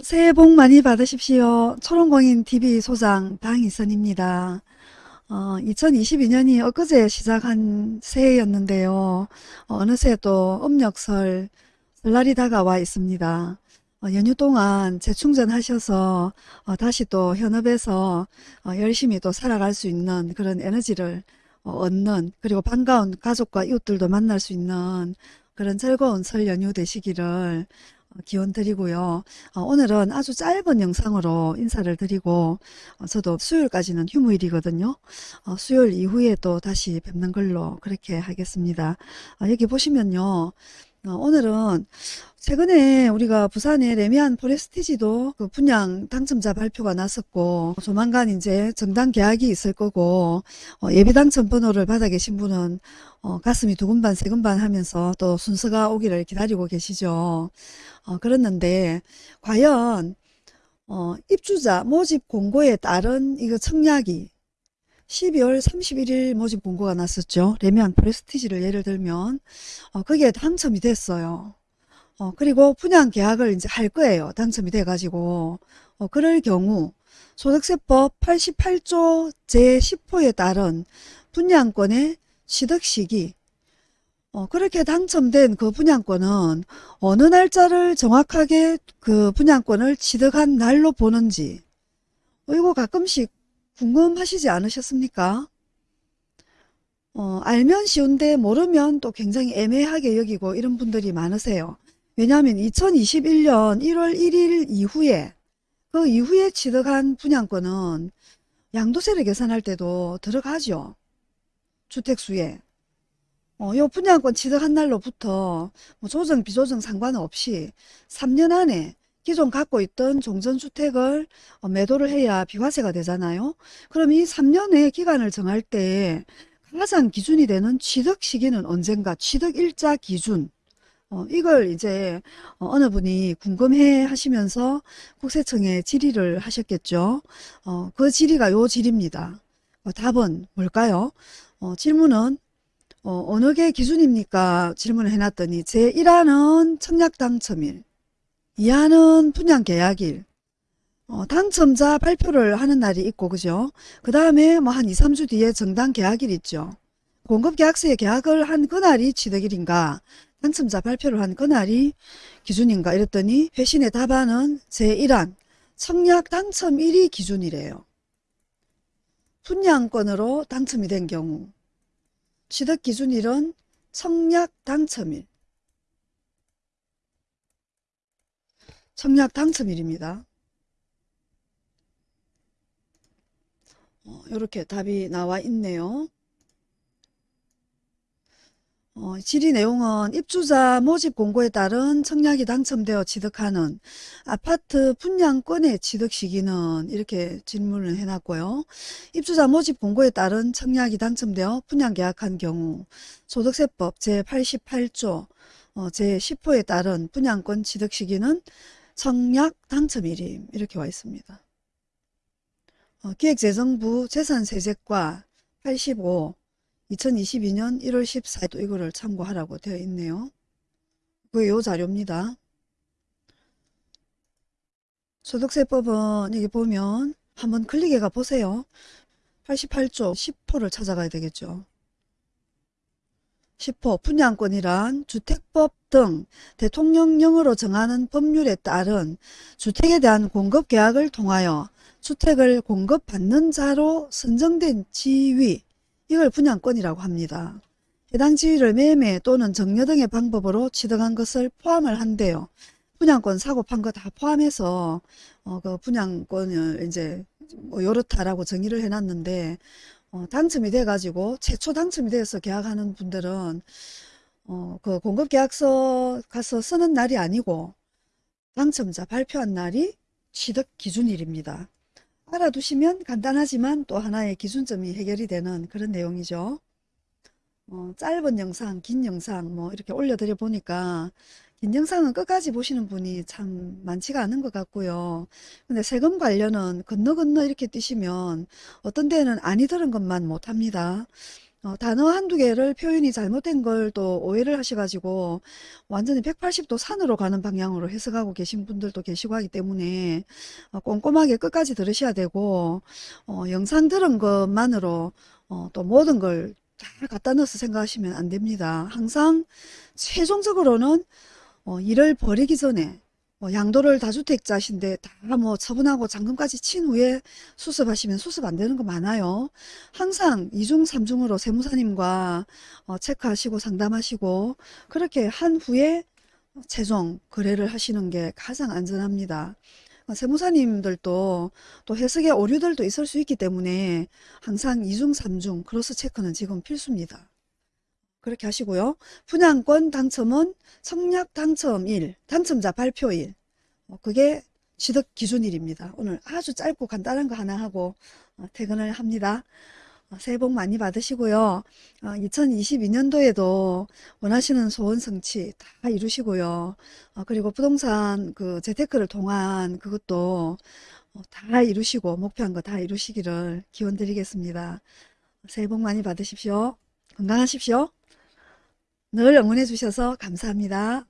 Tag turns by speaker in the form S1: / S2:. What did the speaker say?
S1: 새해 복 많이 받으십시오. 초롱공인TV 소장 방희선입니다. 어, 2022년이 엊그제 시작한 새해였는데요. 어, 느새 또 음력설 설날이 다가와 있습니다. 어, 연휴 동안 재충전하셔서 어, 다시 또 현업에서 어, 열심히 또 살아갈 수 있는 그런 에너지를 어, 얻는 그리고 반가운 가족과 이웃들도 만날 수 있는 그런 즐거운 설 연휴 되시기를 어, 기원 드리고요. 어, 오늘은 아주 짧은 영상으로 인사를 드리고 어, 저도 수요일까지는 휴무일이거든요. 어, 수요일 이후에 또 다시 뵙는 걸로 그렇게 하겠습니다. 어, 여기 보시면요. 어, 오늘은 최근에 우리가 부산의 레미안 포레스티지도 그 분양 당첨자 발표가 났었고 조만간 이제 정당 계약이 있을 거고 어, 예비 당첨 번호를 받아 계신 분은 어, 가슴이 두근반 세근반 하면서 또 순서가 오기를 기다리고 계시죠. 어, 그랬는데 과연 어, 입주자 모집 공고에 따른 이거 청약이 12월 31일 모집 공고가 났었죠. 레미안 프레스티지를 예를 들면 어, 거기에 당첨이 됐어요. 어, 그리고 분양 계약을 이제 할 거예요. 당첨이 돼가지고 어, 그럴 경우 소득세법 88조 제10호에 따른 분양권의 취득 시기 어, 그렇게 당첨된 그 분양권은 어느 날짜를 정확하게 그 분양권을 취득한 날로 보는지 어, 이거 가끔씩 궁금하시지 않으셨습니까? 어, 알면 쉬운데 모르면 또 굉장히 애매하게 여기고 이런 분들이 많으세요. 왜냐하면 2021년 1월 1일 이후에 그 이후에 취득한 분양권은 양도세를 계산할 때도 들어가죠. 주택수에. 어, 요 분양권 취득한 날로부터 뭐 조정 비조정 상관없이 3년 안에 기존 갖고 있던 종전주택을 어, 매도를 해야 비과세가 되잖아요. 그럼 이 3년의 기간을 정할 때 가장 기준이 되는 취득 시기는 언젠가 취득일자 기준 어, 이걸 이제 어, 느 분이 궁금해 하시면서 국세청에 질의를 하셨겠죠. 어, 그 질의가 요 질입니다. 어, 답은 뭘까요? 어, 질문은 어, 느 게 기준입니까? 질문을 해놨더니 제1화는 청약 당첨일 2화는 분양 계약일 어, 당첨자 발표를 하는 날이 있고 그죠? 그 다음에 뭐 한 2, 3주 뒤에 정당 계약일 있죠. 공급계약서에 계약을 한 그날이 취득일인가 당첨자 발표를 한 그날이 기준인가 이랬더니 회신의 답안은 제1항 청약 당첨일이 기준이래요. 분양권으로 당첨이 된 경우 취득 기준일은 청약 당첨일 청약 당첨일입니다. 어, 이렇게 답이 나와 있네요. 어, 질의 내용은 입주자 모집 공고에 따른 청약이 당첨되어 취득하는 아파트 분양권의 취득 시기는 이렇게 질문을 해놨고요. 입주자 모집 공고에 따른 청약이 당첨되어 분양 계약한 경우 소득세법 제88조 어, 제10호에 따른 분양권 취득 시기는 청약 당첨 일임 이렇게 와 있습니다. 어, 기획재정부 재산세제과 85 2022년 1월 14일 이거를 참고하라고 되어 있네요. 그게 요 자료입니다. 소득세법은 여기 보면 한번 클릭해 가 보세요. 88조 10호를 찾아가야 되겠죠. 10호 분양권이란 주택법 등 대통령령으로 정하는 법률에 따른 주택에 대한 공급계약을 통하여 주택을 공급받는 자로 선정된 지위 이걸 분양권이라고 합니다. 해당 지위를 매매 또는 정려 등의 방법으로 취득한 것을 포함을 한대요. 분양권 사고 판 거 다 포함해서 어, 그 분양권을 이제 뭐 요렇다라고 정의를 해놨는데 어, 당첨이 돼가지고 최초 당첨이 돼서 계약하는 분들은 어, 그 공급계약서 가서 쓰는 날이 아니고 당첨자 발표한 날이 취득 기준일입니다. 알아두시면 간단하지만 또 하나의 기준점이 해결이 되는 그런 내용이죠. 어, 짧은 영상, 긴 영상 뭐 이렇게 올려드려 보니까 긴 영상은 끝까지 보시는 분이 참 많지가 않은 것 같고요. 근데 세금 관련은 건너 건너 이렇게 뛰시면 어떤 데는 아니 들은 것만 못합니다. 어, 단어 한두 개를 표현이 잘못된 걸 또 오해를 하셔가지고 완전히 180도 산으로 가는 방향으로 해석하고 계신 분들도 계시고 하기 때문에 어, 꼼꼼하게 끝까지 들으셔야 되고 어, 영상 들은 것만으로 어, 또 모든 걸 다 갖다 넣어서 생각하시면 안 됩니다. 항상 최종적으로는 어, 일을 벌이기 전에 뭐 양도를 다주택자신데 다 뭐 처분하고 잔금까지 친 후에 수습하시면 수습 안 되는 거 많아요. 항상 이중삼중으로 세무사님과 어, 체크하시고 상담하시고 그렇게 한 후에 최종 거래를 하시는 게 가장 안전합니다. 어, 세무사님들도 또 해석의 오류들도 있을 수 있기 때문에 항상 이중삼중 크로스 체크는 지금 필수입니다. 그렇게 하시고요. 분양권 당첨은 청약 당첨일, 당첨자 발표일. 어, 그게 취득 기준일입니다. 오늘 아주 짧고 간단한 거 하나 하고 어, 퇴근을 합니다. 어, 새해 복 많이 받으시고요. 2022년도에도 원하시는 소원 성취 다 이루시고요. 어, 그리고 부동산 그 재테크를 통한 그것도 어, 다 이루시고 목표한 거 다 이루시기를 기원 드리겠습니다. 새해 복 많이 받으십시오. 건강하십시오. 늘 응원해 주셔서 감사합니다.